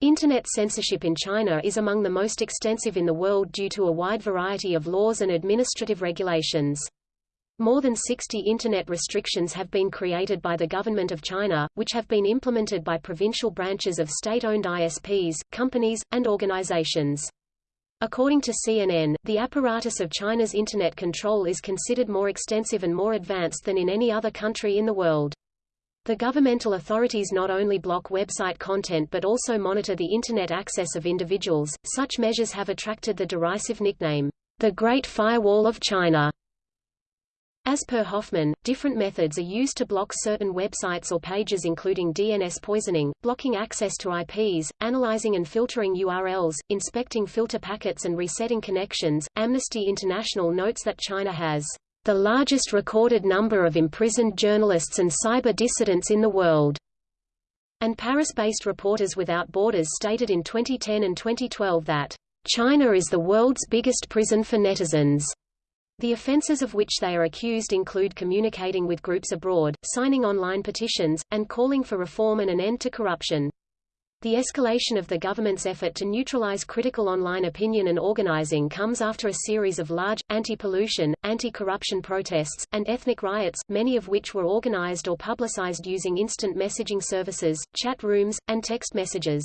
Internet censorship in China is among the most extensive in the world due to a wide variety of laws and administrative regulations. More than 60 Internet restrictions have been created by the government of China, which have been implemented by provincial branches of state-owned ISPs, companies, and organizations. According to CNN, the apparatus of China's Internet control is considered more extensive and more advanced than in any other country in the world. The governmental authorities not only block website content but also monitor the Internet access of individuals. Such measures have attracted the derisive nickname, the Great Firewall of China. As per Hoffman, different methods are used to block certain websites or pages including DNS poisoning, blocking access to IPs, analyzing and filtering URLs, inspecting filter packets and resetting connections. Amnesty International notes that China has the largest recorded number of imprisoned journalists and cyber dissidents in the world. And Paris-based Reporters Without Borders stated in 2010 and 2012 that China is the world's biggest prison for netizens. The offences of which they are accused include communicating with groups abroad, signing online petitions, and calling for reform and an end to corruption. The escalation of the government's effort to neutralize critical online opinion and organizing comes after a series of large, anti-pollution, anti-corruption protests, and ethnic riots, many of which were organized or publicized using instant messaging services, chat rooms, and text messages.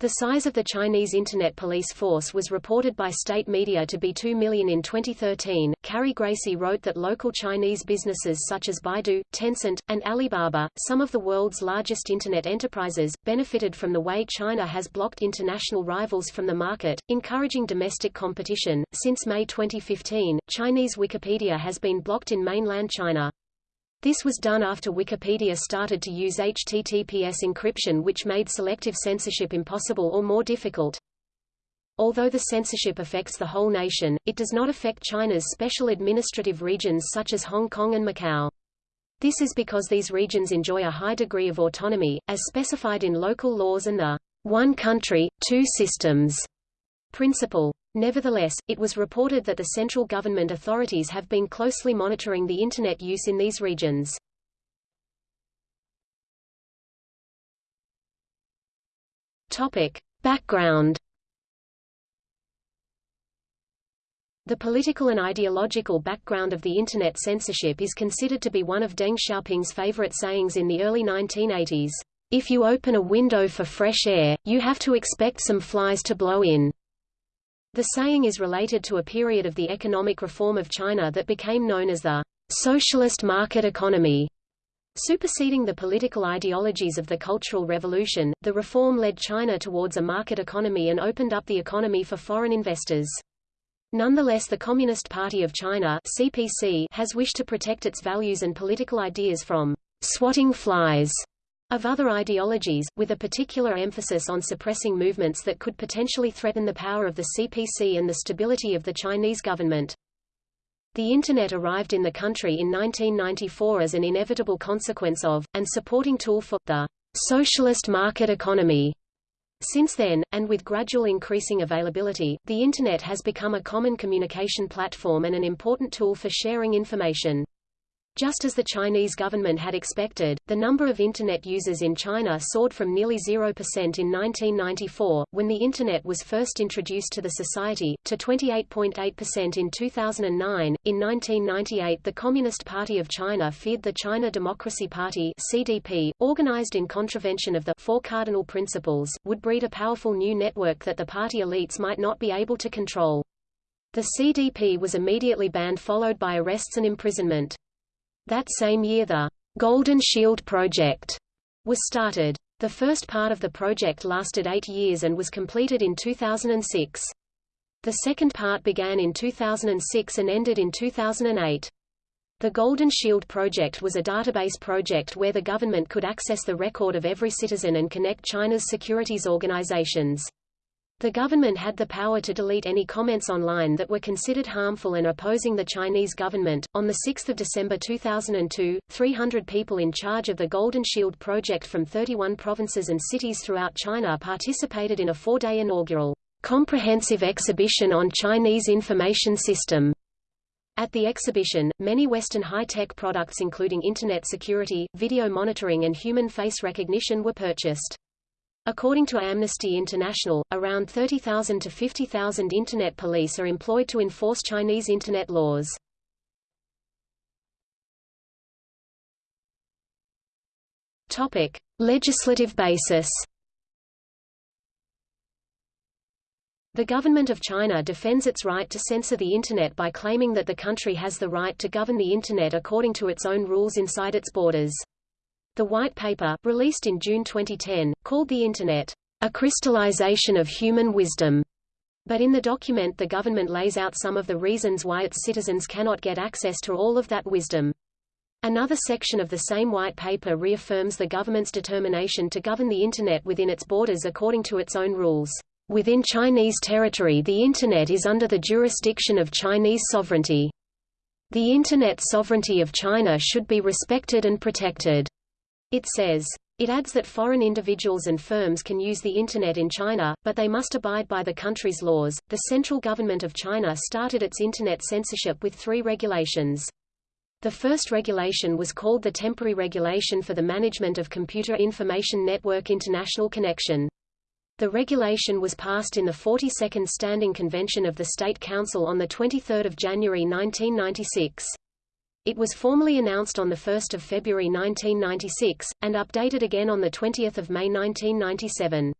The size of the Chinese Internet police force was reported by state media to be 2 million in 2013. Carrie Gracie wrote that local Chinese businesses such as Baidu, Tencent, and Alibaba, some of the world's largest Internet enterprises, benefited from the way China has blocked international rivals from the market, encouraging domestic competition. Since May 2015, Chinese Wikipedia has been blocked in mainland China. This was done after Wikipedia started to use HTTPS encryption which made selective censorship impossible or more difficult. Although the censorship affects the whole nation, it does not affect China's special administrative regions such as Hong Kong and Macau. This is because these regions enjoy a high degree of autonomy, as specified in local laws and the one country, two systems principle. Nevertheless, it was reported that the central government authorities have been closely monitoring the Internet use in these regions. Topic. Background The political and ideological background of the Internet censorship is considered to be one of Deng Xiaoping's favorite sayings in the early 1980s. If you open a window for fresh air, you have to expect some flies to blow in. The saying is related to a period of the economic reform of China that became known as the socialist market economy. Superseding the political ideologies of the Cultural Revolution, the reform led China towards a market economy and opened up the economy for foreign investors. Nonetheless the Communist Party of China CPC has wished to protect its values and political ideas from swatting flies of other ideologies, with a particular emphasis on suppressing movements that could potentially threaten the power of the CPC and the stability of the Chinese government. The Internet arrived in the country in 1994 as an inevitable consequence of, and supporting tool for, the socialist market economy. Since then, and with gradual increasing availability, the Internet has become a common communication platform and an important tool for sharing information. Just as the Chinese government had expected, the number of Internet users in China soared from nearly 0% in 1994, when the Internet was first introduced to the society, to 28.8% in 2009. In 1998 the Communist Party of China feared the China Democracy Party CDP, organized in contravention of the Four Cardinal Principles, would breed a powerful new network that the party elites might not be able to control. The CDP was immediately banned followed by arrests and imprisonment. That same year the Golden Shield Project was started. The first part of the project lasted eight years and was completed in 2006. The second part began in 2006 and ended in 2008. The Golden Shield project was a database project where the government could access the record of every citizen and connect China's securities organizations. The government had the power to delete any comments online that were considered harmful and opposing the Chinese government. On the 6th of December 2002, 300 people in charge of the Golden Shield project from 31 provinces and cities throughout China participated in a four-day inaugural comprehensive exhibition on Chinese information system. At the exhibition, many Western high-tech products including Internet security, video monitoring and human face recognition were purchased. According to Amnesty International, around 30,000 to 50,000 Internet police are employed to enforce Chinese Internet laws. Topic: Legislative basis. The government of China defends its right to censor the Internet by claiming that the country has the right to govern the Internet according to its own rules inside its borders. The White Paper, released in June 2010, called the Internet, a crystallization of human wisdom. But in the document the government lays out some of the reasons why its citizens cannot get access to all of that wisdom. Another section of the same white paper reaffirms the government's determination to govern the Internet within its borders according to its own rules. Within Chinese territory the Internet is under the jurisdiction of Chinese sovereignty. The Internet sovereignty of China should be respected and protected. It says. It adds that foreign individuals and firms can use the Internet in China, but they must abide by the country's laws. The central government of China started its Internet censorship with three regulations. The first regulation was called the Temporary Regulation for the Management of Computer Information Network International Connection. The regulation was passed in the 42nd Standing Convention of the State Council on 23 January 1996. It was formally announced on 1 February 1996, and updated again on 20 May 1997.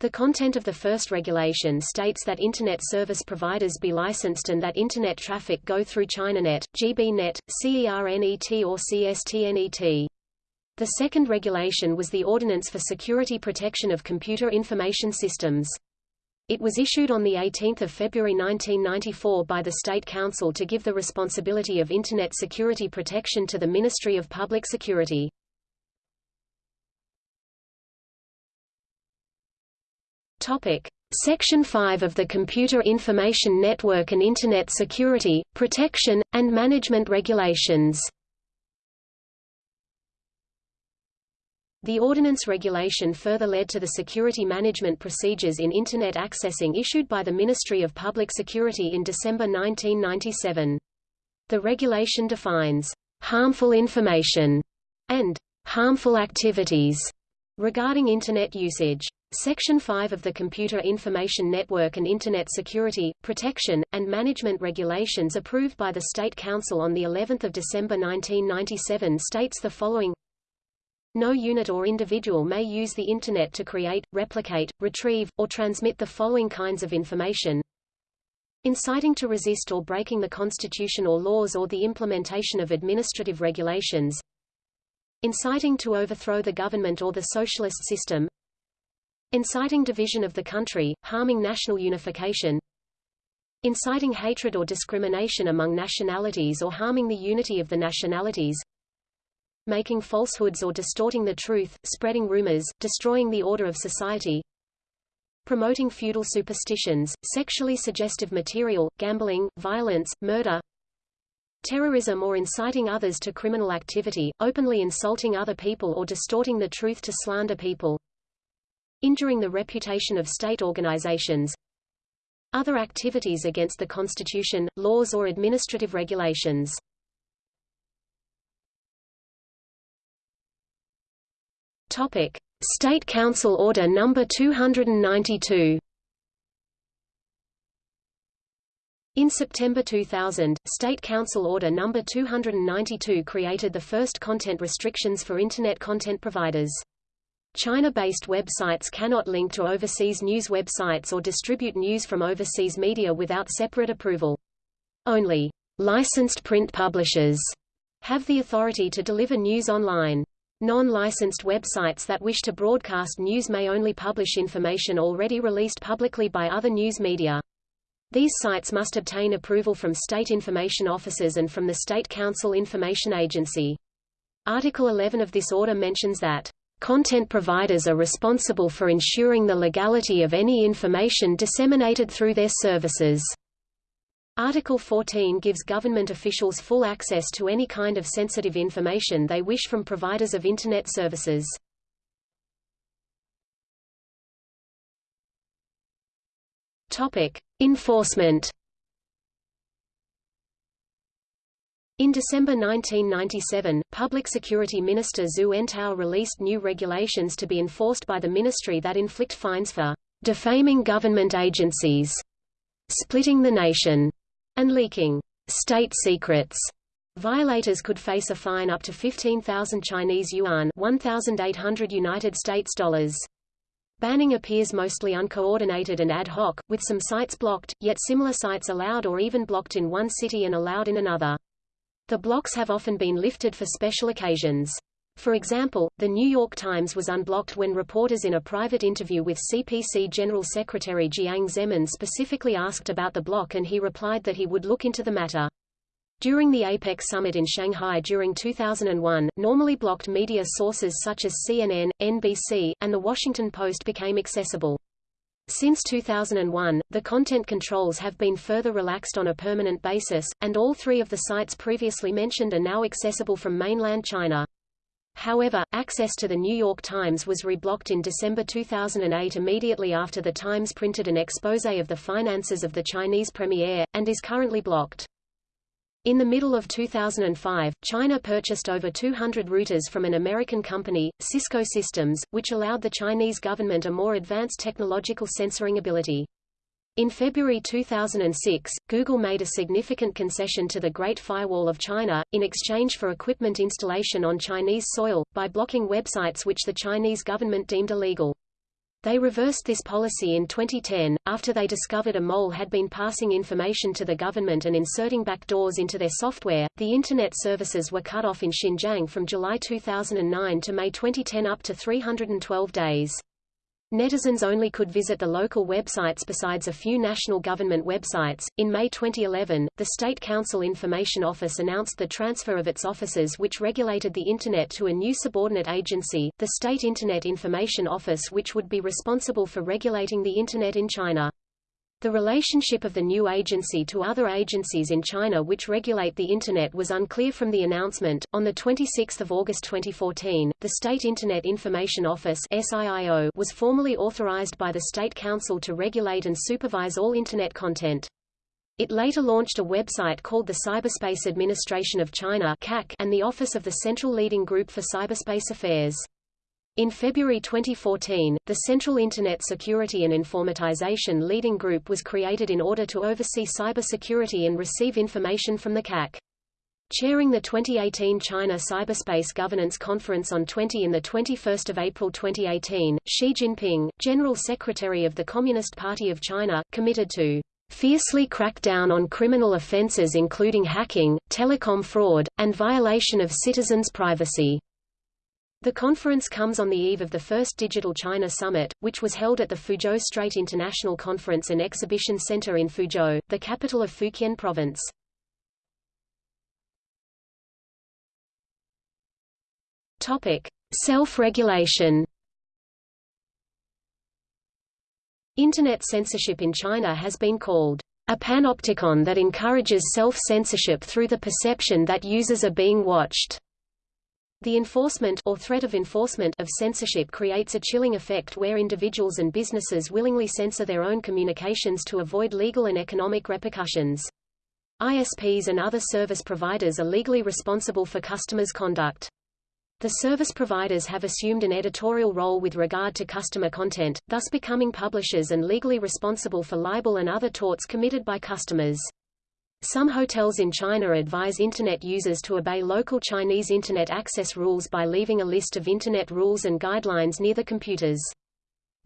The content of the first regulation states that Internet service providers be licensed and that Internet traffic go through ChinaNet, GBNet, CERNET or CSTNET. The second regulation was the Ordinance for Security Protection of Computer Information Systems. It was issued on 18 February 1994 by the State Council to give the responsibility of Internet security protection to the Ministry of Public Security. Topic. Section 5 of the Computer Information Network and Internet Security, Protection, and Management Regulations The ordinance regulation further led to the security management procedures in Internet accessing issued by the Ministry of Public Security in December 1997. The regulation defines harmful information and harmful activities regarding Internet usage. Section 5 of the Computer Information Network and Internet Security, Protection, and Management Regulations approved by the State Council on the 11th of December 1997 states the following No unit or individual may use the Internet to create, replicate, retrieve, or transmit the following kinds of information. Inciting to resist or breaking the Constitution or laws or the implementation of administrative regulations. Inciting to overthrow the government or the socialist system. Inciting division of the country, harming national unification, inciting hatred or discrimination among nationalities or harming the unity of the nationalities, making falsehoods or distorting the truth, spreading rumors, destroying the order of society, promoting feudal superstitions, sexually suggestive material, gambling, violence, murder, terrorism or inciting others to criminal activity, openly insulting other people or distorting the truth to slander people, injuring the reputation of state organizations, other activities against the Constitution, laws or administrative regulations. Topic: State Council Order Number 292. In September 2000, State Council Order No. 292 created the first content restrictions for Internet content providers. China-based websites cannot link to overseas news websites or distribute news from overseas media without separate approval. Only licensed print publishers have the authority to deliver news online. Non-licensed websites that wish to broadcast news may only publish information already released publicly by other news media. These sites must obtain approval from state information officers and from the State Council Information Agency. Article 11 of this order mentions that Content providers are responsible for ensuring the legality of any information disseminated through their services. Article 14 gives government officials full access to any kind of sensitive information they wish from providers of Internet services. Enforcement In December 1997, Public Security Minister Zhu Entao released new regulations to be enforced by the ministry that inflict fines for defaming government agencies, splitting the nation, and leaking state secrets. Violators could face a fine up to 15,000 Chinese yuan, 1,800 United States dollars. Banning appears mostly uncoordinated and ad hoc, with some sites blocked, yet similar sites allowed or even blocked in one city and allowed in another. The blocks have often been lifted for special occasions. For example, The New York Times was unblocked when reporters in a private interview with CPC General Secretary Jiang Zemin specifically asked about the block and he replied that he would look into the matter. During the APEC summit in Shanghai during 2001, normally blocked media sources such as CNN, NBC, and The Washington Post became accessible. Since 2001, the content controls have been further relaxed on a permanent basis, and all three of the sites previously mentioned are now accessible from mainland China. However, access to the New York Times was reblocked in December 2008 immediately after the Times printed an expose of the finances of the Chinese premier, and is currently blocked. In the middle of 2005, China purchased over 200 routers from an American company, Cisco Systems, which allowed the Chinese government a more advanced technological censoring ability. In February 2006, Google made a significant concession to the Great Firewall of China, in exchange for equipment installation on Chinese soil, by blocking websites which the Chinese government deemed illegal. They reversed this policy in 2010, after they discovered a mole had been passing information to the government and inserting backdoors into their software. The Internet services were cut off in Xinjiang from July 2009 to May 2010 up to 312 days. Netizens only could visit the local websites besides a few national government websites. In May 2011, the State Council Information Office announced the transfer of its offices which regulated the Internet to a new subordinate agency, the State Internet Information Office which would be responsible for regulating the Internet in China. The relationship of the new agency to other agencies in China which regulate the Internet was unclear from the announcement. On 26 August 2014, the State Internet Information Office SIIO was formally authorized by the State Council to regulate and supervise all Internet content. It later launched a website called the Cyberspace Administration of China and the Office of the Central Leading Group for Cyberspace Affairs. In February 2014, the Central Internet Security and Informatization Leading Group was created in order to oversee cybersecurity and receive information from the CAC. Chairing the 2018 China Cyberspace Governance Conference on 20 and 21 April 2018, Xi Jinping, General Secretary of the Communist Party of China, committed to fiercely crack down on criminal offences including hacking, telecom fraud, and violation of citizens' privacy. The conference comes on the eve of the first Digital China Summit, which was held at the Fuzhou Strait International Conference and Exhibition Center in Fuzhou, the capital of Fujian Province. Topic: Self-regulation. Internet censorship in China has been called a panopticon that encourages self-censorship through the perception that users are being watched. The enforcement or threat of enforcement of censorship creates a chilling effect where individuals and businesses willingly censor their own communications to avoid legal and economic repercussions. ISPs and other service providers are legally responsible for customers' conduct. The service providers have assumed an editorial role with regard to customer content, thus becoming publishers and legally responsible for libel and other torts committed by customers. Some hotels in China advise Internet users to obey local Chinese Internet access rules by leaving a list of Internet rules and guidelines near the computers.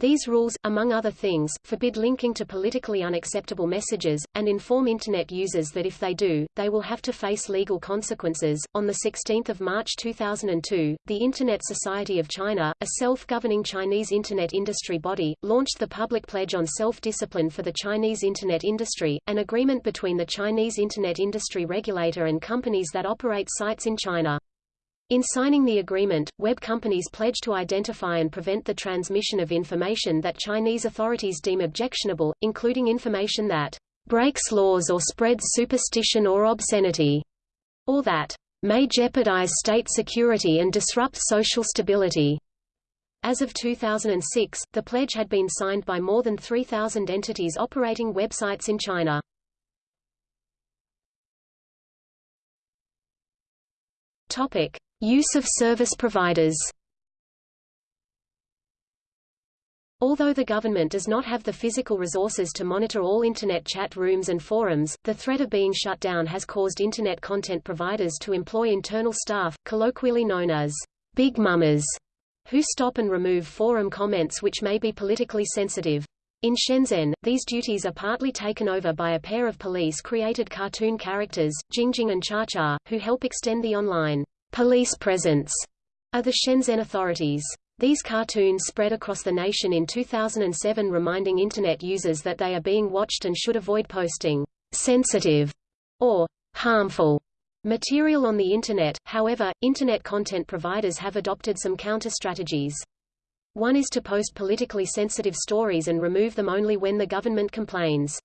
These rules, among other things, forbid linking to politically unacceptable messages, and inform Internet users that if they do, they will have to face legal consequences. On 16 March 2002, the Internet Society of China, a self-governing Chinese Internet industry body, launched the Public Pledge on Self-Discipline for the Chinese Internet Industry, an agreement between the Chinese Internet industry regulator and companies that operate sites in China. In signing the agreement, web companies pledge to identify and prevent the transmission of information that Chinese authorities deem objectionable, including information that breaks laws or spreads superstition or obscenity, or that may jeopardize state security and disrupt social stability. As of 2006, the pledge had been signed by more than 3,000 entities operating websites in China. Topic: Use of service providers. Although the government does not have the physical resources to monitor all Internet chat rooms and forums, the threat of being shut down has caused Internet content providers to employ internal staff, colloquially known as big mamas, who stop and remove forum comments which may be politically sensitive. In Shenzhen, these duties are partly taken over by a pair of police-created cartoon characters, Jingjing and Cha Cha, who help extend the online police presence are the Shenzhen authorities. These cartoons spread across the nation in 2007 reminding Internet users that they are being watched and should avoid posting sensitive or harmful material on the Internet. However, Internet content providers have adopted some counter-strategies. One is to post politically sensitive stories and remove them only when the government complains.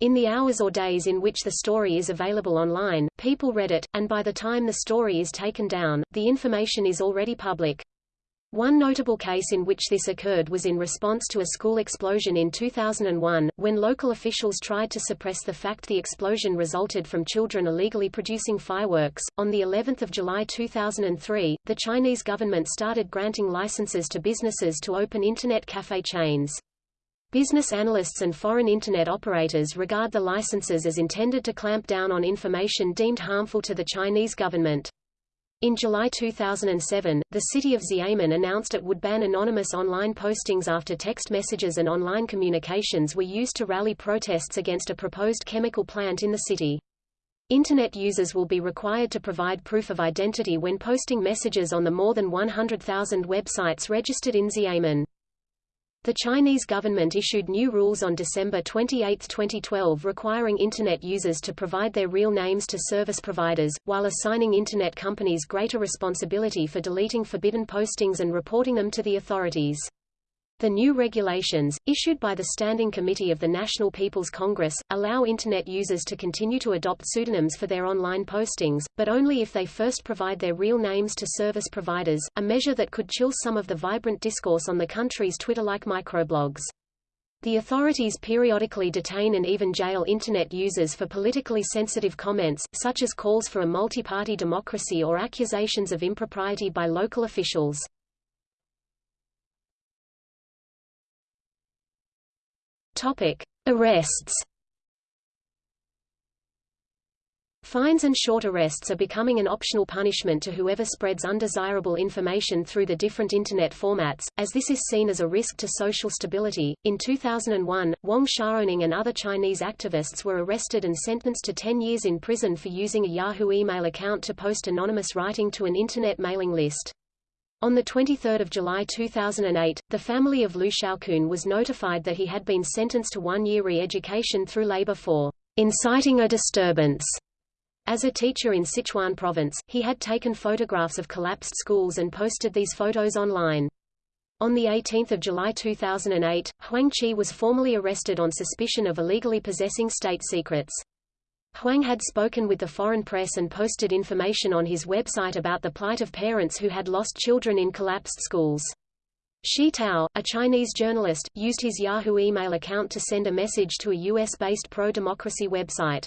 In the hours or days in which the story is available online, people read it, and by the time the story is taken down, the information is already public. One notable case in which this occurred was in response to a school explosion in 2001, when local officials tried to suppress the fact the explosion resulted from children illegally producing fireworks. On the 11th of July 2003, the Chinese government started granting licenses to businesses to open internet cafe chains. Business analysts and foreign Internet operators regard the licenses as intended to clamp down on information deemed harmful to the Chinese government. In July 2007, the city of Xiamen announced it would ban anonymous online postings after text messages and online communications were used to rally protests against a proposed chemical plant in the city. Internet users will be required to provide proof of identity when posting messages on the more than 100,000 websites registered in Xiamen. The Chinese government issued new rules on December 28, 2012 requiring Internet users to provide their real names to service providers, while assigning Internet companies greater responsibility for deleting forbidden postings and reporting them to the authorities. The new regulations, issued by the Standing Committee of the National People's Congress, allow Internet users to continue to adopt pseudonyms for their online postings, but only if they first provide their real names to service providers, a measure that could chill some of the vibrant discourse on the country's Twitter-like microblogs. The authorities periodically detain and even jail Internet users for politically sensitive comments, such as calls for a multi-party democracy or accusations of impropriety by local officials. Topic: Arrests. Fines and short arrests are becoming an optional punishment to whoever spreads undesirable information through the different Internet formats, as this is seen as a risk to social stability. In 2001, Wang Xiaoning and other Chinese activists were arrested and sentenced to 10 years in prison for using a Yahoo email account to post anonymous writing to an Internet mailing list. On 23 July 2008, the family of Liu Shaokun was notified that he had been sentenced to one-year re-education through labor for inciting a disturbance. As a teacher in Sichuan province, he had taken photographs of collapsed schools and posted these photos online. On 18 July 2008, Huang Qi was formally arrested on suspicion of illegally possessing state secrets. Huang had spoken with the foreign press and posted information on his website about the plight of parents who had lost children in collapsed schools. Shi Tao, a Chinese journalist, used his Yahoo email account to send a message to a U.S.-based pro-democracy website.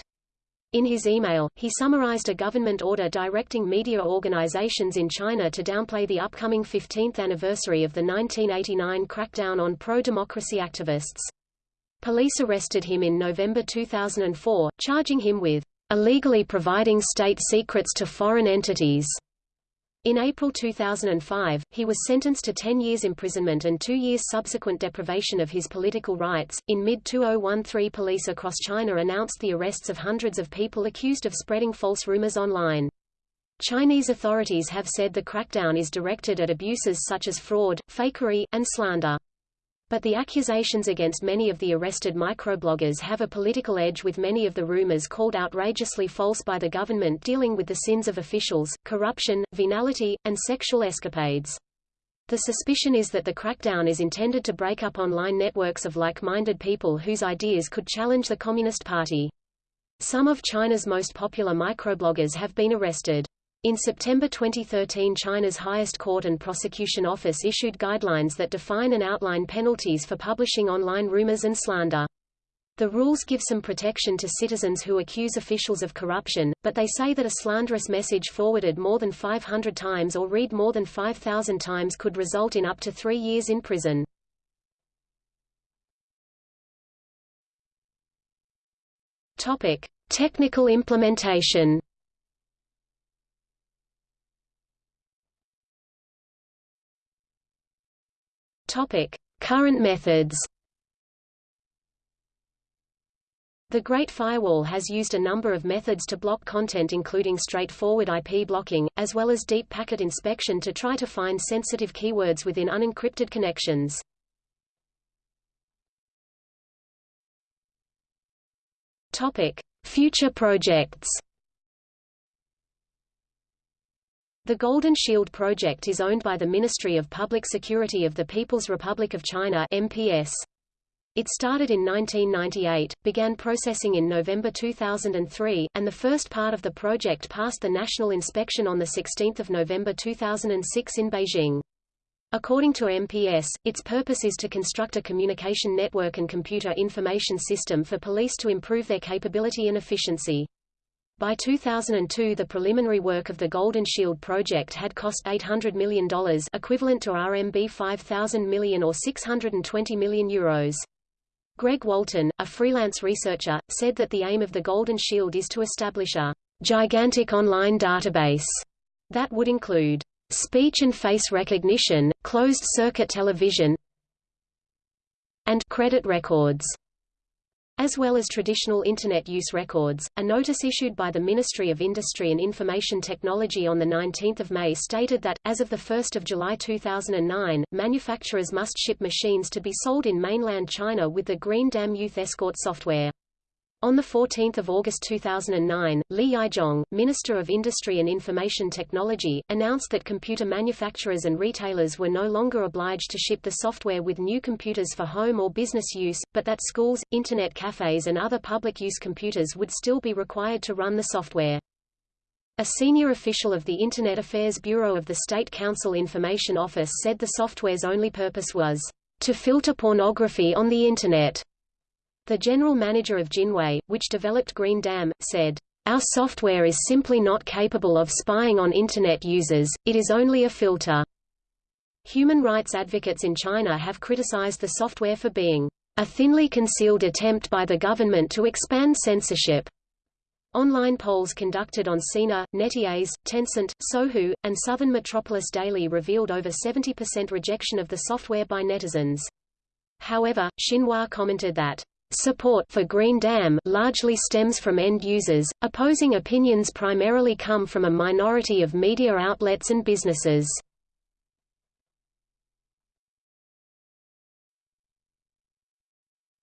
In his email, he summarized a government order directing media organizations in China to downplay the upcoming 15th anniversary of the 1989 crackdown on pro-democracy activists. Police arrested him in November 2004, charging him with illegally providing state secrets to foreign entities. In April 2005, he was sentenced to 10 years imprisonment and two years subsequent deprivation of his political rights. In mid 2013, police across China announced the arrests of hundreds of people accused of spreading false rumors online. Chinese authorities have said the crackdown is directed at abuses such as fraud, fakery, and slander. But the accusations against many of the arrested microbloggers have a political edge with many of the rumors called outrageously false by the government dealing with the sins of officials, corruption, venality, and sexual escapades. The suspicion is that the crackdown is intended to break up online networks of like-minded people whose ideas could challenge the Communist Party. Some of China's most popular microbloggers have been arrested. In September 2013 China's highest court and prosecution office issued guidelines that define and outline penalties for publishing online rumors and slander. The rules give some protection to citizens who accuse officials of corruption, but they say that a slanderous message forwarded more than 500 times or read more than 5,000 times could result in up to three years in prison. Topic: Technical implementation. Topic: Current methods. The Great Firewall has used a number of methods to block content including straightforward IP blocking, as well as deep packet inspection to try to find sensitive keywords within unencrypted connections. Topic: Future projects. The Golden Shield project is owned by the Ministry of Public Security of the People's Republic of China MPS. It started in 1998, began processing in November 2003, and the first part of the project passed the national inspection on 16 November 2006 in Beijing. According to MPS, its purpose is to construct a communication network and computer information system for police to improve their capability and efficiency. By 2002 the preliminary work of the Golden Shield project had cost $800 million equivalent to RMB 5,000 million or 620 million euros. Greg Walton, a freelance researcher, said that the aim of the Golden Shield is to establish a gigantic online database that would include speech and face recognition, closed-circuit television, and credit records as well as traditional Internet use records. A notice issued by the Ministry of Industry and Information Technology on 19 May stated that, as of 1 July 2009, manufacturers must ship machines to be sold in mainland China with the Green Dam Youth Escort software. On 14 August 2009, Li Yizhong, Minister of Industry and Information Technology, announced that computer manufacturers and retailers were no longer obliged to ship the software with new computers for home or business use, but that schools, internet cafes and other public-use computers would still be required to run the software. A senior official of the Internet Affairs Bureau of the State Council Information Office said the software's only purpose was to filter pornography on the Internet. The general manager of Jinhui, which developed Green Dam, said, Our software is simply not capable of spying on Internet users, it is only a filter. Human rights advocates in China have criticized the software for being a thinly concealed attempt by the government to expand censorship. Online polls conducted on Sina, NetEase, Tencent, Sohu, and Southern Metropolis Daily revealed over 70% rejection of the software by netizens. However, Xinhua commented that Support for Green Dam largely stems from end users, opposing opinions primarily come from a minority of media outlets and businesses.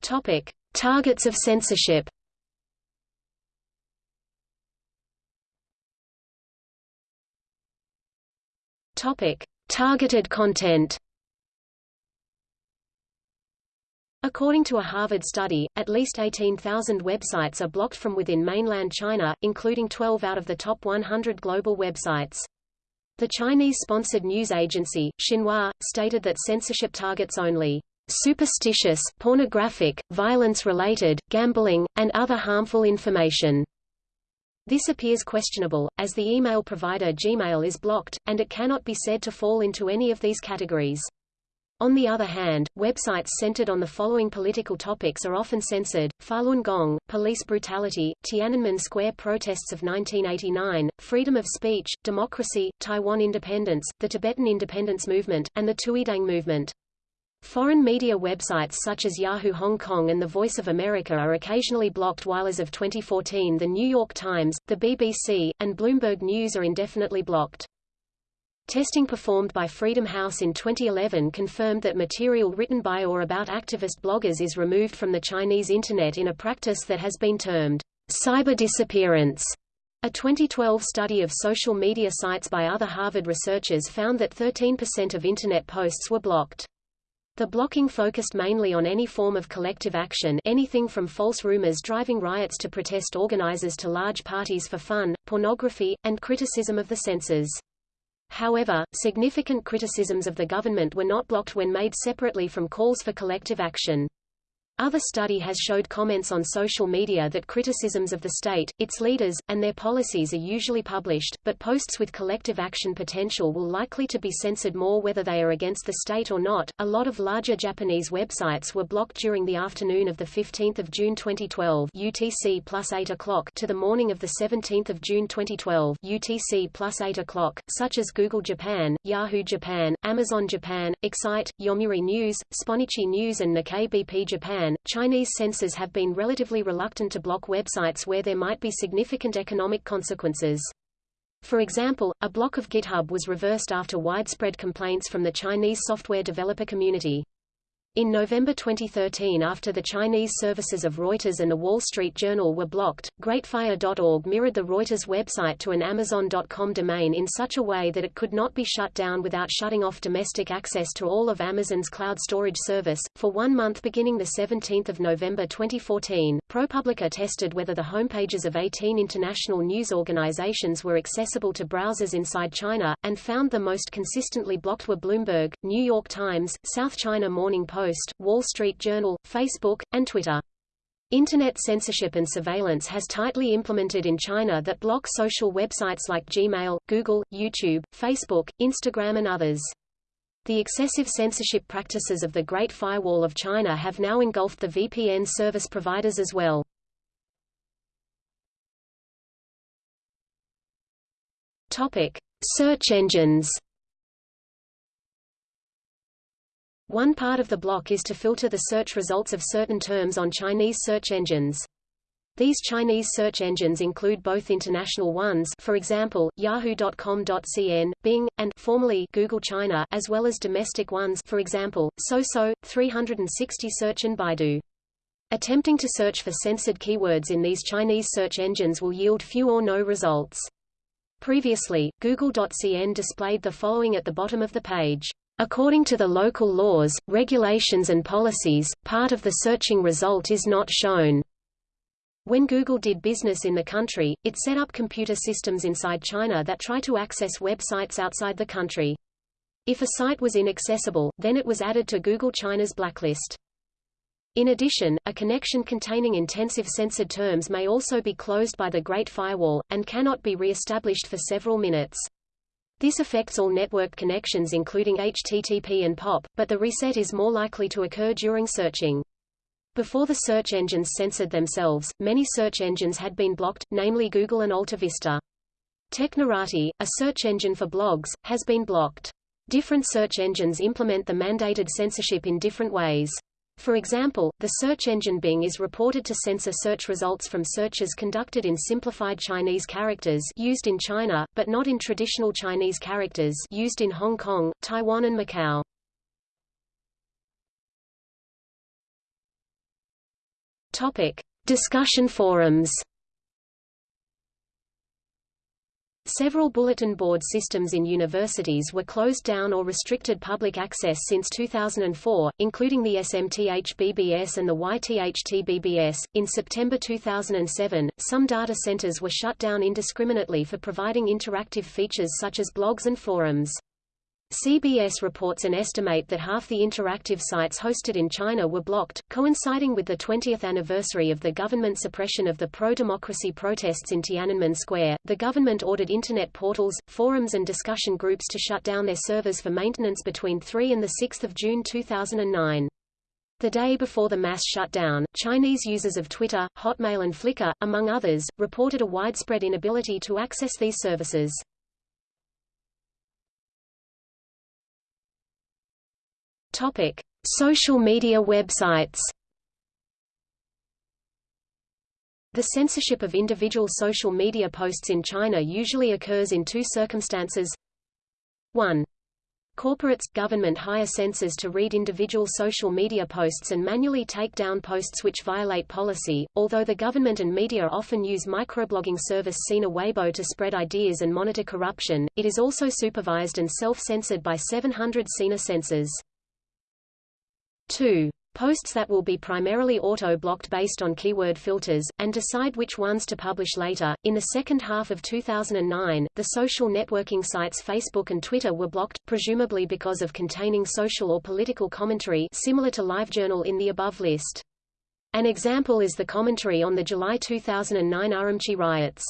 Topic: Targets of censorship. Topic: Targeted content. According to a Harvard study, at least 18,000 websites are blocked from within mainland China, including 12 out of the top 100 global websites. The Chinese-sponsored news agency, Xinhua, stated that censorship targets only superstitious, pornographic, violence-related, gambling, and other harmful information. This appears questionable, as the email provider Gmail is blocked, and it cannot be said to fall into any of these categories. On the other hand, websites centered on the following political topics are often censored, Falun Gong, police brutality, Tiananmen Square protests of 1989, freedom of speech, democracy, Taiwan independence, the Tibetan independence movement, and the Tuidang movement. Foreign media websites such as Yahoo Hong Kong and The Voice of America are occasionally blocked while as of 2014 The New York Times, the BBC, and Bloomberg News are indefinitely blocked. Testing performed by Freedom House in 2011 confirmed that material written by or about activist bloggers is removed from the Chinese Internet in a practice that has been termed cyber disappearance. A 2012 study of social media sites by other Harvard researchers found that 13% of Internet posts were blocked. The blocking focused mainly on any form of collective action anything from false rumors driving riots to protest organizers to large parties for fun, pornography, and criticism of the censors. However, significant criticisms of the government were not blocked when made separately from calls for collective action. Other study has showed comments on social media that criticisms of the state, its leaders, and their policies are usually published, but posts with collective action potential will likely to be censored more whether they are against the state or not. A lot of larger Japanese websites were blocked during the afternoon of the 15th of June 2012 UTC plus 8 o'clock to the morning of the 17th of June 2012 UTC plus 8 o'clock, such as Google Japan, Yahoo Japan, Amazon Japan, Excite, Yomiuri News, Sponichi News and Nikkei BP Chinese censors have been relatively reluctant to block websites where there might be significant economic consequences. For example, a block of GitHub was reversed after widespread complaints from the Chinese software developer community. In November 2013 after the Chinese services of Reuters and The Wall Street Journal were blocked, GreatFire.org mirrored the Reuters website to an Amazon.com domain in such a way that it could not be shut down without shutting off domestic access to all of Amazon's cloud storage service. For one month beginning 17 November 2014, ProPublica tested whether the homepages of 18 international news organizations were accessible to browsers inside China, and found the most consistently blocked were Bloomberg, New York Times, South China Morning Post, Post, Wall Street Journal, Facebook, and Twitter. Internet censorship and surveillance has tightly implemented in China that block social websites like Gmail, Google, YouTube, Facebook, Instagram and others. The excessive censorship practices of the Great Firewall of China have now engulfed the VPN service providers as well. Topic: Search engines. One part of the block is to filter the search results of certain terms on Chinese search engines. These Chinese search engines include both international ones for example, yahoo.com.cn, Bing, and formerly Google China as well as domestic ones for example, Soso, 360 Search and Baidu. Attempting to search for censored keywords in these Chinese search engines will yield few or no results. Previously, Google.cn displayed the following at the bottom of the page. According to the local laws, regulations and policies, part of the searching result is not shown. When Google did business in the country, it set up computer systems inside China that try to access websites outside the country. If a site was inaccessible, then it was added to Google China's blacklist. In addition, a connection containing intensive censored terms may also be closed by the Great Firewall, and cannot be re-established for several minutes. This affects all network connections including HTTP and POP, but the reset is more likely to occur during searching. Before the search engines censored themselves, many search engines had been blocked, namely Google and AltaVista. Technorati, a search engine for blogs, has been blocked. Different search engines implement the mandated censorship in different ways. For example, the search engine Bing is reported to censor search results from searches conducted in simplified Chinese characters used in China, but not in traditional Chinese characters used in Hong Kong, Taiwan and Macau. Topic: Discussion forums. Several bulletin board systems in universities were closed down or restricted public access since 2004, including the SMTH-BBS and the YTHT-BBS. In September 2007, some data centers were shut down indiscriminately for providing interactive features such as blogs and forums. CBS reports an estimate that half the interactive sites hosted in China were blocked, coinciding with the 20th anniversary of the government suppression of the pro-democracy protests in Tiananmen Square. The government ordered internet portals, forums and discussion groups to shut down their servers for maintenance between 3 and 6 June 2009. The day before the mass shutdown, Chinese users of Twitter, Hotmail and Flickr, among others, reported a widespread inability to access these services. Topic: Social media websites. The censorship of individual social media posts in China usually occurs in two circumstances. 1. Corporates, government hire censors to read individual social media posts and manually take down posts which violate policy, although the government and media often use microblogging service Sina Weibo to spread ideas and monitor corruption, it is also supervised and self-censored by 700 Sina censors. 2. Posts that will be primarily auto-blocked based on keyword filters, and decide which ones to publish later. In the second half of 2009, the social networking sites Facebook and Twitter were blocked, presumably because of containing social or political commentary similar to LiveJournal in the above list. An example is the commentary on the July 2009 Urumqi riots.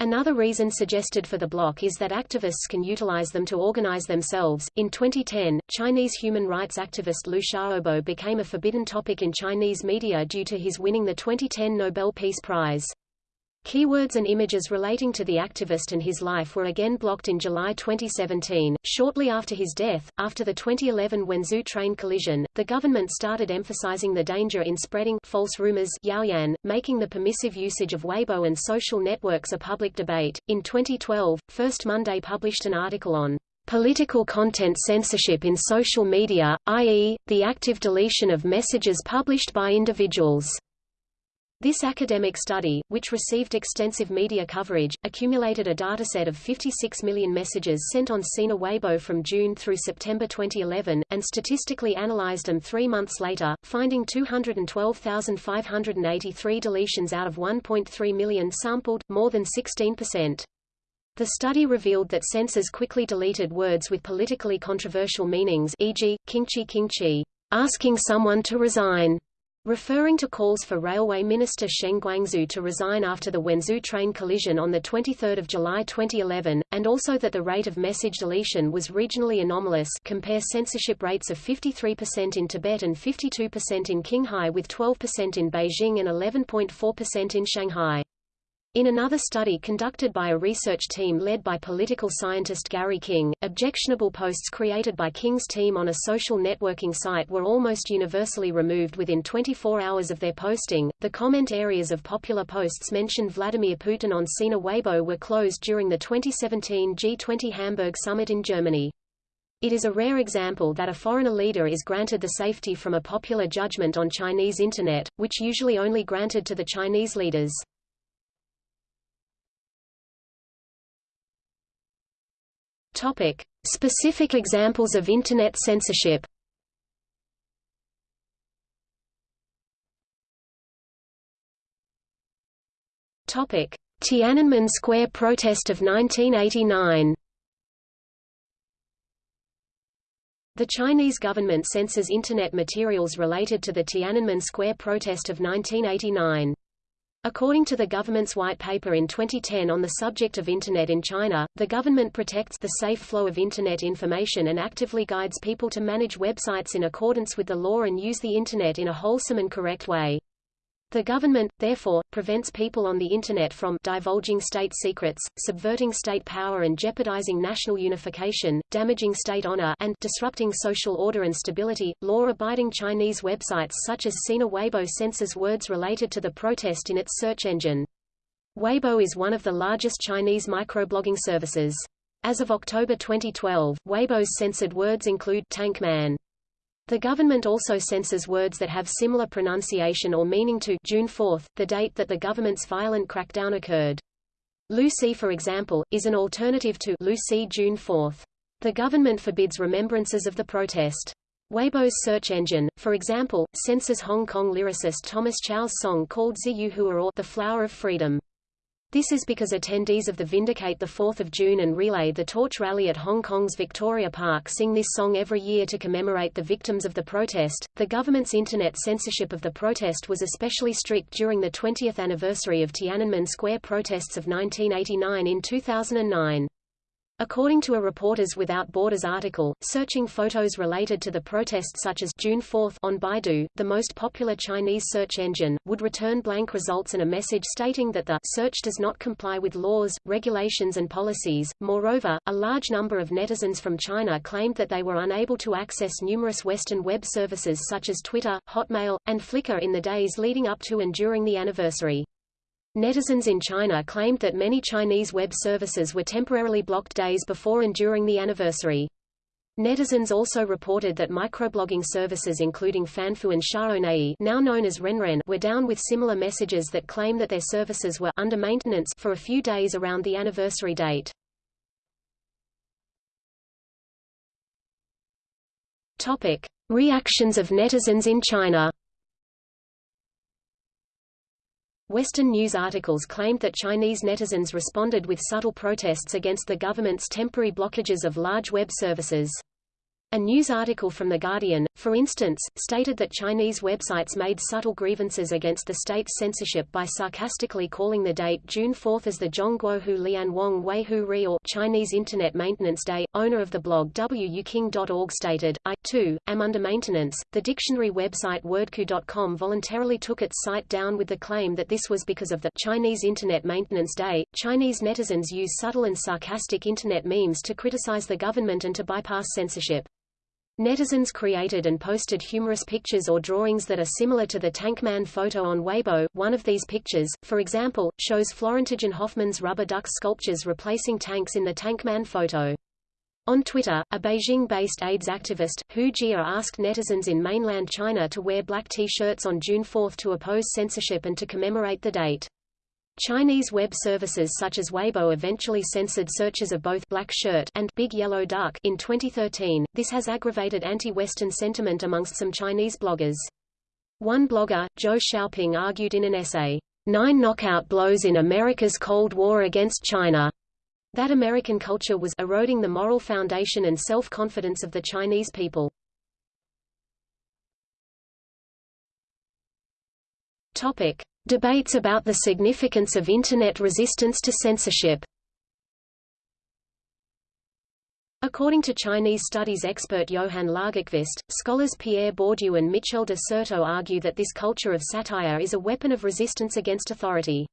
Another reason suggested for the block is that activists can utilize them to organize themselves. In 2010, Chinese human rights activist Liu Xiaobo became a forbidden topic in Chinese media due to his winning the 2010 Nobel Peace Prize. Keywords and images relating to the activist and his life were again blocked in July 2017. Shortly after his death, after the 2011 Wenzhou train collision, the government started emphasizing the danger in spreading false rumors, Yaoyan, making the permissive usage of Weibo and social networks a public debate. In 2012, First Monday published an article on political content censorship in social media, i.e., the active deletion of messages published by individuals. This academic study, which received extensive media coverage, accumulated a dataset of 56 million messages sent on Sina Weibo from June through September 2011, and statistically analyzed them three months later, finding 212,583 deletions out of 1.3 million sampled, more than 16%. The study revealed that censors quickly deleted words with politically controversial meanings e.g., Qingqi Qingqi, asking someone to resign, Referring to calls for Railway Minister Sheng Guangzu to resign after the Wenzhou train collision on 23 July 2011, and also that the rate of message deletion was regionally anomalous compare censorship rates of 53% in Tibet and 52% in Qinghai with 12% in Beijing and 11.4% in Shanghai. In another study conducted by a research team led by political scientist Gary King, objectionable posts created by King's team on a social networking site were almost universally removed within 24 hours of their posting. The comment areas of popular posts mentioned Vladimir Putin on Sina Weibo were closed during the 2017 G20 Hamburg summit in Germany. It is a rare example that a foreigner leader is granted the safety from a popular judgment on Chinese Internet, which usually only granted to the Chinese leaders. Topic: Specific examples of Internet censorship. Topic: Tiananmen Square protest of 1989. The Chinese government censors Internet materials related to the Tiananmen Square protest of 1989. According to the government's white paper in 2010 on the subject of Internet in China, the government protects the safe flow of Internet information and actively guides people to manage websites in accordance with the law and use the Internet in a wholesome and correct way. The government, therefore, prevents people on the Internet from divulging state secrets, subverting state power and jeopardizing national unification, damaging state honor and disrupting social order and stability. Law-abiding Chinese websites such as Sina Weibo censors words related to the protest in its search engine. Weibo is one of the largest Chinese microblogging services. As of October 2012, Weibo's censored words include Tank Man, the government also censors words that have similar pronunciation or meaning to June 4, the date that the government's violent crackdown occurred. Lucy for example, is an alternative to Lucy June 4. The government forbids remembrances of the protest. Weibo's search engine, for example, censors Hong Kong lyricist Thomas Chow's song called Ziyuhua or The Flower of Freedom. This is because attendees of the Vindicate the 4th of June and Relay the Torch rally at Hong Kong's Victoria Park sing this song every year to commemorate the victims of the protest. The government's internet censorship of the protest was especially strict during the 20th anniversary of Tiananmen Square protests of 1989 in 2009. According to a Reporters Without Borders article, searching photos related to the protests such as June 4 on Baidu, the most popular Chinese search engine, would return blank results and a message stating that the search does not comply with laws, regulations and policies. Moreover, a large number of netizens from China claimed that they were unable to access numerous Western web services such as Twitter, Hotmail, and Flickr in the days leading up to and during the anniversary. Netizens in China claimed that many Chinese web services were temporarily blocked days before and during the anniversary. Netizens also reported that microblogging services including Fanfou and Xiaonei now known as Renren were down with similar messages that claim that their services were under maintenance for a few days around the anniversary date. Topic: Reactions of netizens in China Western news articles claimed that Chinese netizens responded with subtle protests against the government's temporary blockages of large web services. A news article from The Guardian, for instance, stated that Chinese websites made subtle grievances against the state's censorship by sarcastically calling the date June 4 as the Zhongguohu Lian Wang Wei Hu Ri or Chinese Internet Maintenance Day. Owner of the blog wuking.org stated, I, too, am under maintenance. The dictionary website wordku.com voluntarily took its site down with the claim that this was because of the Chinese Internet Maintenance Day. Chinese netizens use subtle and sarcastic Internet memes to criticize the government and to bypass censorship. Netizens created and posted humorous pictures or drawings that are similar to the Tankman photo on Weibo. One of these pictures, for example, shows Florentijn Hofman's rubber duck sculptures replacing tanks in the Tankman photo. On Twitter, a Beijing-based AIDS activist, Hu Jia asked netizens in mainland China to wear black T-shirts on June 4 to oppose censorship and to commemorate the date. Chinese web services such as Weibo eventually censored searches of both Black Shirt and Big Yellow Duck in 2013. This has aggravated anti-Western sentiment amongst some Chinese bloggers. One blogger, Zhou Xiaoping argued in an essay, Nine Knockout Blows in America's Cold War Against China, that American culture was eroding the moral foundation and self-confidence of the Chinese people. Topic. Debates about the significance of Internet resistance to censorship According to Chinese studies expert Johan Lagerkvist, scholars Pierre Bourdieu and Michel de Certeau argue that this culture of satire is a weapon of resistance against authority.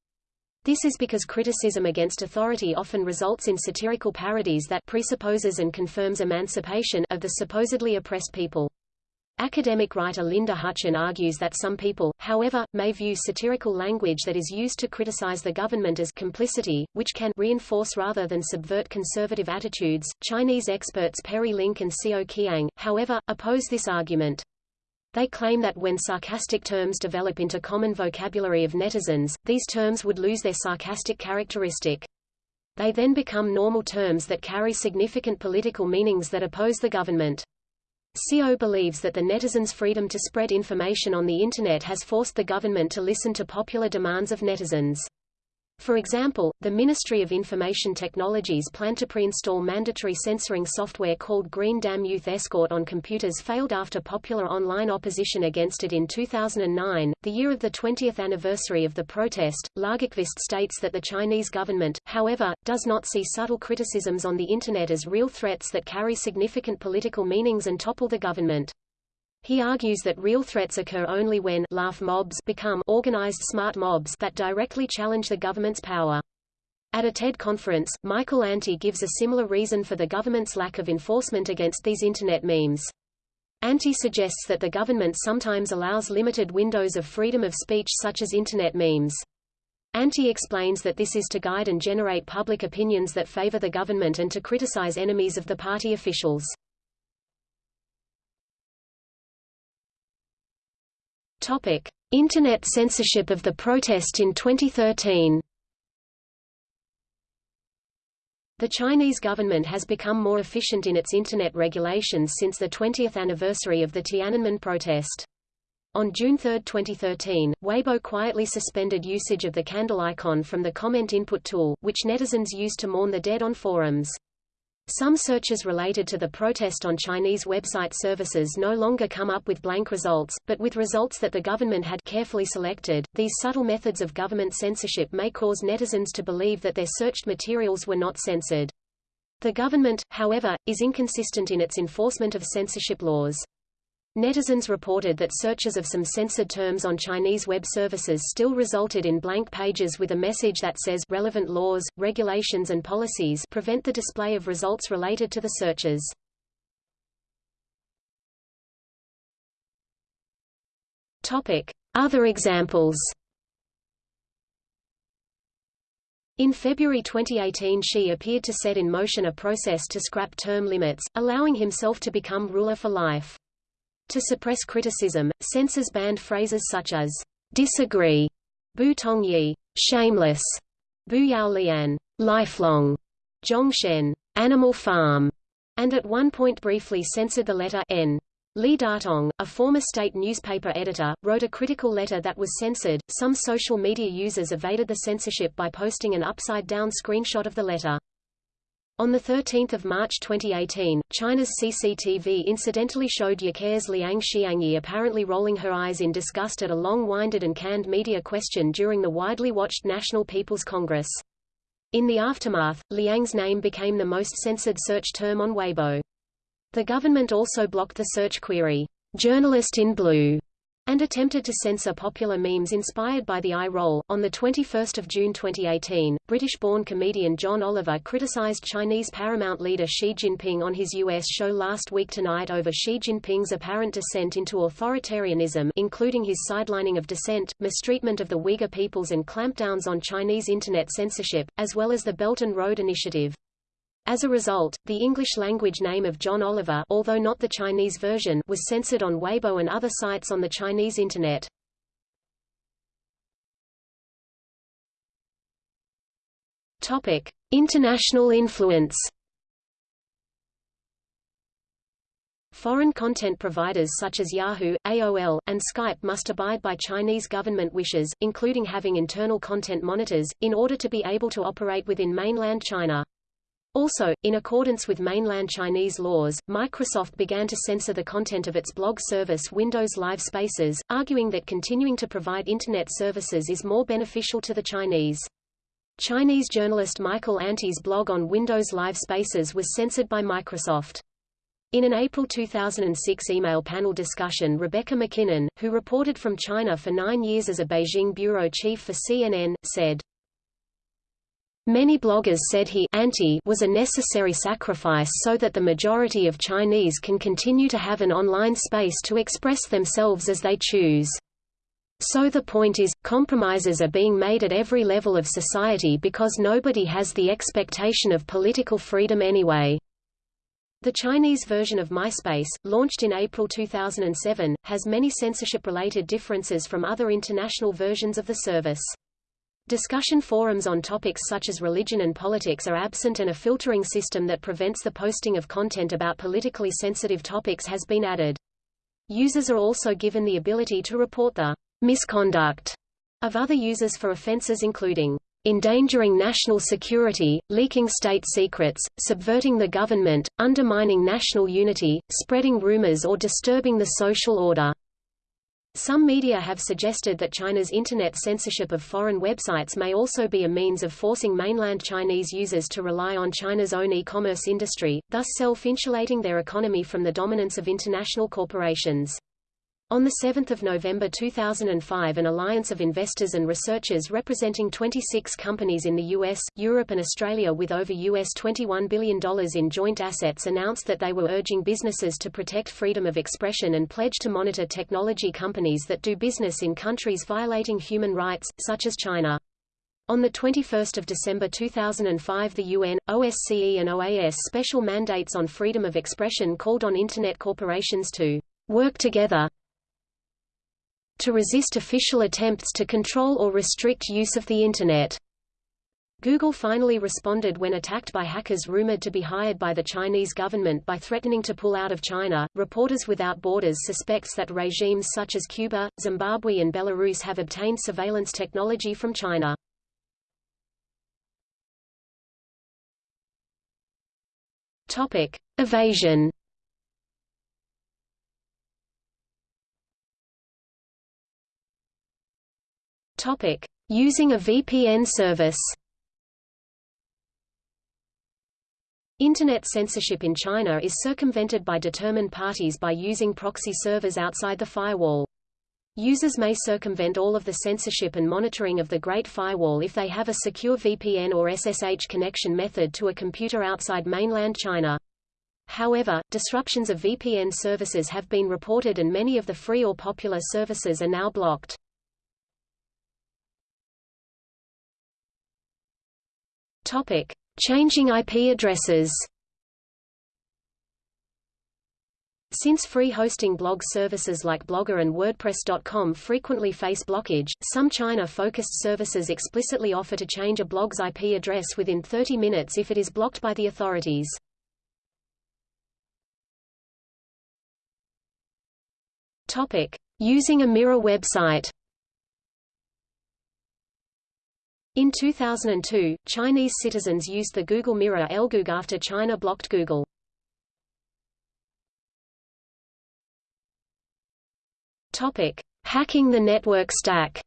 This is because criticism against authority often results in satirical parodies that presupposes and confirms emancipation of the supposedly oppressed people. Academic writer Linda Hutcheon argues that some people, however, may view satirical language that is used to criticize the government as complicity, which can reinforce rather than subvert conservative attitudes. Chinese experts Perry Link and Xiao Qiang, however, oppose this argument. They claim that when sarcastic terms develop into common vocabulary of netizens, these terms would lose their sarcastic characteristic. They then become normal terms that carry significant political meanings that oppose the government. Xiao believes that the netizens' freedom to spread information on the Internet has forced the government to listen to popular demands of netizens. For example, the Ministry of Information Technologies plan to pre-install mandatory censoring software called Green Dam Youth Escort on computers failed after popular online opposition against it in 2009, the year of the 20th anniversary of the protest. Lagerkvist states that the Chinese government, however, does not see subtle criticisms on the Internet as real threats that carry significant political meanings and topple the government. He argues that real threats occur only when laugh mobs become organized smart mobs that directly challenge the government's power. At a TED conference, Michael Anti gives a similar reason for the government's lack of enforcement against these Internet memes. Anti suggests that the government sometimes allows limited windows of freedom of speech such as Internet memes. Anti explains that this is to guide and generate public opinions that favor the government and to criticize enemies of the party officials. Topic: Internet censorship of the protest in 2013. The Chinese government has become more efficient in its Internet regulations since the 20th anniversary of the Tiananmen protest. On June 3, 2013, Weibo quietly suspended usage of the candle icon from the comment input tool, which netizens used to mourn the dead on forums. Some searches related to the protest on Chinese website services no longer come up with blank results, but with results that the government had carefully selected. These subtle methods of government censorship may cause netizens to believe that their searched materials were not censored. The government, however, is inconsistent in its enforcement of censorship laws. Netizens reported that searches of some censored terms on Chinese web services still resulted in blank pages with a message that says relevant laws, regulations and policies prevent the display of results related to the searches. Topic: Other examples. In February 2018 Xi appeared to set in motion a process to scrap term limits, allowing himself to become ruler for life. To suppress criticism, censors banned phrases such as disagree, bu tongyi, shameless, bu yao lian, lifelong, zhongshen, animal farm, and at one point briefly censored the letter n. Li Datong, a former state newspaper editor, wrote a critical letter that was censored. Some social media users evaded the censorship by posting an upside-down screenshot of the letter. On 13 March 2018, China's CCTV incidentally showed Youke's Liang Xiangyi apparently rolling her eyes in disgust at a long-winded and canned media question during the widely watched National People's Congress. In the aftermath, Liang's name became the most censored search term on Weibo. The government also blocked the search query, journalist in blue, and attempted to censor popular memes inspired by the eye roll. On the 21st of June 2018, British-born comedian John Oliver criticized Chinese Paramount leader Xi Jinping on his U.S. show Last Week Tonight over Xi Jinping's apparent descent into authoritarianism including his sidelining of dissent, mistreatment of the Uyghur peoples and clampdowns on Chinese internet censorship, as well as the Belt and Road Initiative. As a result, the English-language name of John Oliver although not the Chinese version was censored on Weibo and other sites on the Chinese Internet. Topic. International influence Foreign content providers such as Yahoo, AOL, and Skype must abide by Chinese government wishes, including having internal content monitors, in order to be able to operate within mainland China. Also, in accordance with mainland Chinese laws, Microsoft began to censor the content of its blog service Windows Live Spaces, arguing that continuing to provide Internet services is more beneficial to the Chinese. Chinese journalist Michael Anti's blog on Windows Live Spaces was censored by Microsoft. In an April 2006 email panel discussion Rebecca MacKinnon, who reported from China for nine years as a Beijing bureau chief for CNN, said, Many bloggers said he anti was a necessary sacrifice so that the majority of Chinese can continue to have an online space to express themselves as they choose. So the point is, compromises are being made at every level of society because nobody has the expectation of political freedom anyway. The Chinese version of MySpace, launched in April 2007, has many censorship-related differences from other international versions of the service. Discussion forums on topics such as religion and politics are absent and a filtering system that prevents the posting of content about politically sensitive topics has been added. Users are also given the ability to report the misconduct of other users for offenses including endangering national security, leaking state secrets, subverting the government, undermining national unity, spreading rumors or disturbing the social order. Some media have suggested that China's internet censorship of foreign websites may also be a means of forcing mainland Chinese users to rely on China's own e-commerce industry, thus self-insulating their economy from the dominance of international corporations. On 7 November 2005 an alliance of investors and researchers representing 26 companies in the US, Europe and Australia with over US $21 billion in joint assets announced that they were urging businesses to protect freedom of expression and pledge to monitor technology companies that do business in countries violating human rights, such as China. On 21 December 2005 the UN, OSCE and OAS special mandates on freedom of expression called on Internet corporations to work together to resist official attempts to control or restrict use of the Internet. Google finally responded when attacked by hackers rumored to be hired by the Chinese government by threatening to pull out of China. Reporters Without Borders suspects that regimes such as Cuba, Zimbabwe, and Belarus have obtained surveillance technology from China. Topic: Evasion. Topic: Using a VPN service. Internet censorship in China is circumvented by determined parties by using proxy servers outside the firewall. Users may circumvent all of the censorship and monitoring of the Great Firewall if they have a secure VPN or SSH connection method to a computer outside mainland China. However, disruptions of VPN services have been reported and many of the free or popular services are now blocked. Topic: Changing IP addresses. Since free hosting blog services like Blogger and WordPress.com frequently face blockage, some China-focused services explicitly offer to change a blog's IP address within 30 minutes if it is blocked by the authorities. Topic: Using a mirror website. In 2002, Chinese citizens used the Google Mirror Elgoog after China blocked Google. Topic: Hacking the network stack.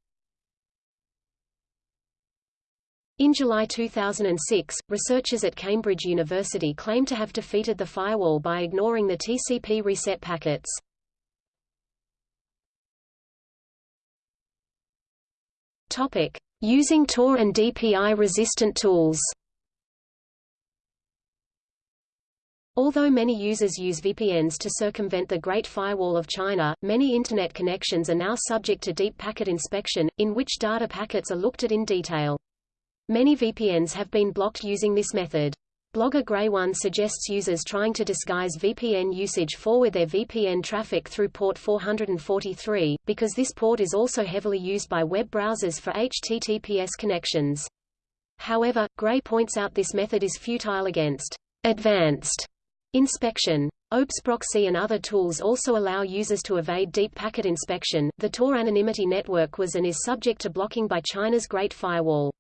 In July 2006, researchers at Cambridge University claimed to have defeated the firewall by ignoring the TCP reset packets. Topic: Using Tor and DPI-resistant tools. Although many users use VPNs to circumvent the Great Firewall of China, many Internet connections are now subject to deep packet inspection, in which data packets are looked at in detail. Many VPNs have been blocked using this method. Blogger Grey One suggests users trying to disguise VPN usage forward their VPN traffic through port 443, because this port is also heavily used by web browsers for HTTPS connections. However, Grey points out this method is futile against advanced inspection. Obfsproxy and other tools also allow users to evade deep packet inspection. The Tor anonymity network was and is subject to blocking by China's Great Firewall.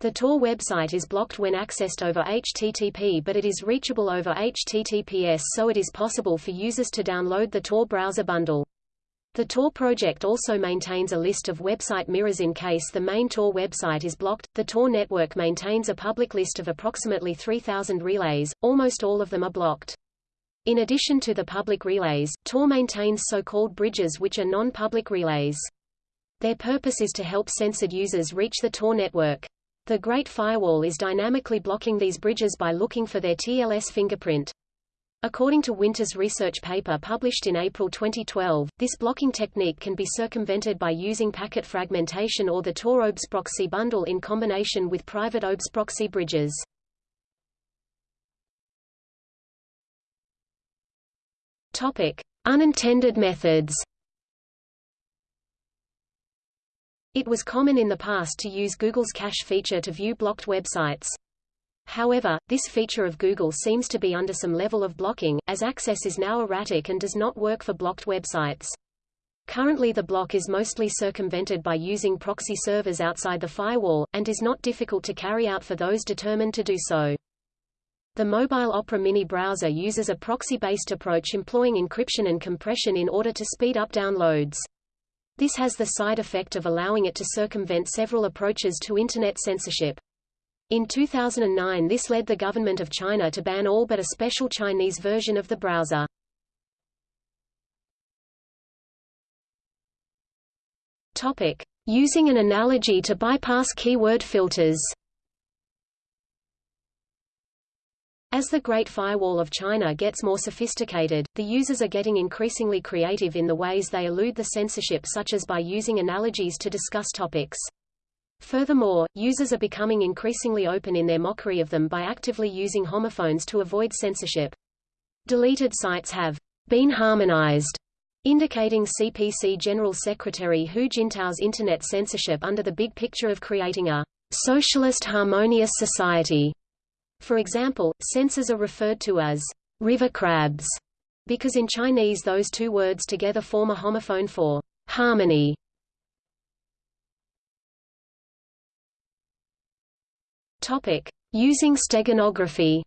The Tor website is blocked when accessed over HTTP but it is reachable over HTTPS so it is possible for users to download the Tor browser bundle. The Tor project also maintains a list of website mirrors in case the main Tor website is blocked. The Tor network maintains a public list of approximately 3,000 relays, almost all of them are blocked. In addition to the public relays, Tor maintains so-called bridges which are non-public relays. Their purpose is to help censored users reach the Tor network. The Great Firewall is dynamically blocking these bridges by looking for their TLS fingerprint. According to Winter's research paper published in April 2012, this blocking technique can be circumvented by using packet fragmentation or the Tor obfsproxy bundle in combination with private obfsproxy bridges. Topic: Unintended methods. It was common in the past to use Google's cache feature to view blocked websites. However, this feature of Google seems to be under some level of blocking, as access is now erratic and does not work for blocked websites. Currently the block is mostly circumvented by using proxy servers outside the firewall, and is not difficult to carry out for those determined to do so. The Mobile Opera Mini browser uses a proxy-based approach employing encryption and compression in order to speed up downloads. This has the side effect of allowing it to circumvent several approaches to Internet censorship. In 2009 this led the government of China to ban all but a special Chinese version of the browser. Topic. Using an analogy to bypass keyword filters As the Great Firewall of China gets more sophisticated, the users are getting increasingly creative in the ways they elude the censorship such as by using analogies to discuss topics. Furthermore, users are becoming increasingly open in their mockery of them by actively using homophones to avoid censorship. Deleted sites have been harmonized, indicating CPC General Secretary Hu Jintao's Internet censorship under the big picture of creating a socialist harmonious society. For example, censors are referred to as river crabs, because in Chinese those two words together form a homophone for harmony. Topic: Using steganography.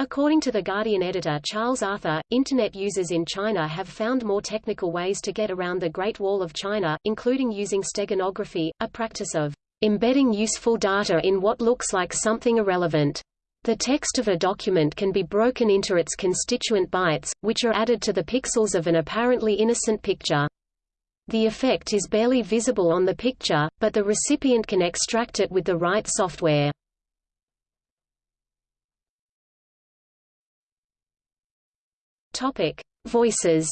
According to The Guardian editor Charles Arthur, Internet users in China have found more technical ways to get around the Great Wall of China, including using steganography, a practice of embedding useful data in what looks like something irrelevant. The text of a document can be broken into its constituent bytes, which are added to the pixels of an apparently innocent picture. The effect is barely visible on the picture, but the recipient can extract it with the right software. Topic: Voices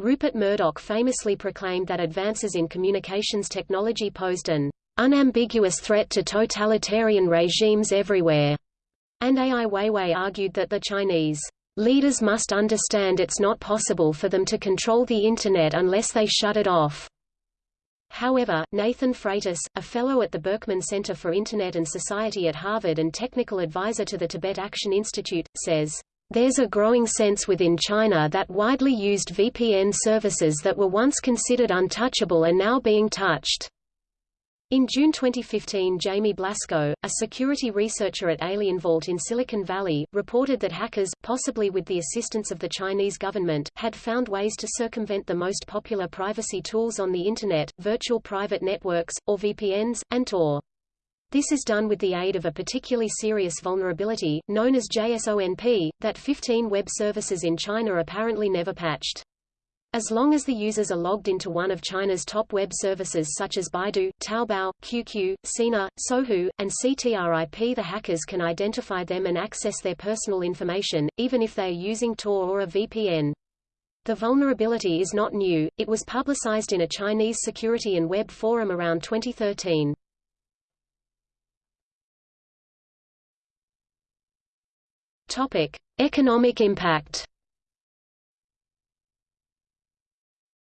Rupert Murdoch famously proclaimed that advances in communications technology posed an unambiguous threat to totalitarian regimes everywhere, and Ai Weiwei argued that the Chinese leaders must understand it's not possible for them to control the Internet unless they shut it off. However, Nathan Freitas, a fellow at the Berkman Center for Internet and Society at Harvard and technical advisor to the Tibet Action Institute, says, There's a growing sense within China that widely used VPN services that were once considered untouchable are now being touched. In June 2015 Jaime Blasco, a security researcher at AlienVault in Silicon Valley, reported that hackers, possibly with the assistance of the Chinese government, had found ways to circumvent the most popular privacy tools on the Internet, virtual private networks, or VPNs, and Tor. This is done with the aid of a particularly serious vulnerability, known as JSONP, that 15 web services in China apparently never patched. As long as the users are logged into one of China's top web services such as Baidu, Taobao, QQ, Sina, Sohu, and CTRIP the hackers can identify them and access their personal information, even if they are using Tor or a VPN. The vulnerability is not new, it was publicized in a Chinese security and web forum around 2013. Topic. Economic impact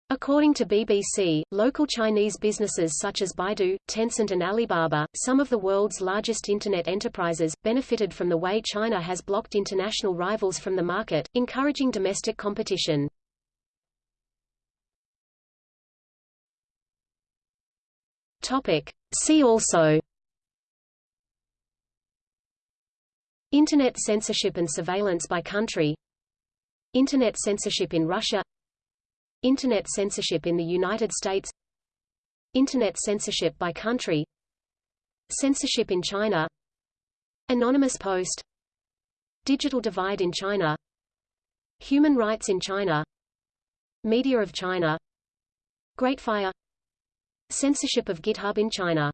According to BBC, local Chinese businesses such as Baidu, Tencent and Alibaba, some of the world's largest Internet enterprises, benefited from the way China has blocked international rivals from the market, encouraging domestic competition. See also Internet censorship and surveillance by country. Internet censorship in Russia. Internet censorship in the United States. Internet censorship by country. Censorship in China. Anonymous Post. Digital divide in China. Human rights in China. Media of China. Great Fire. Censorship of GitHub in China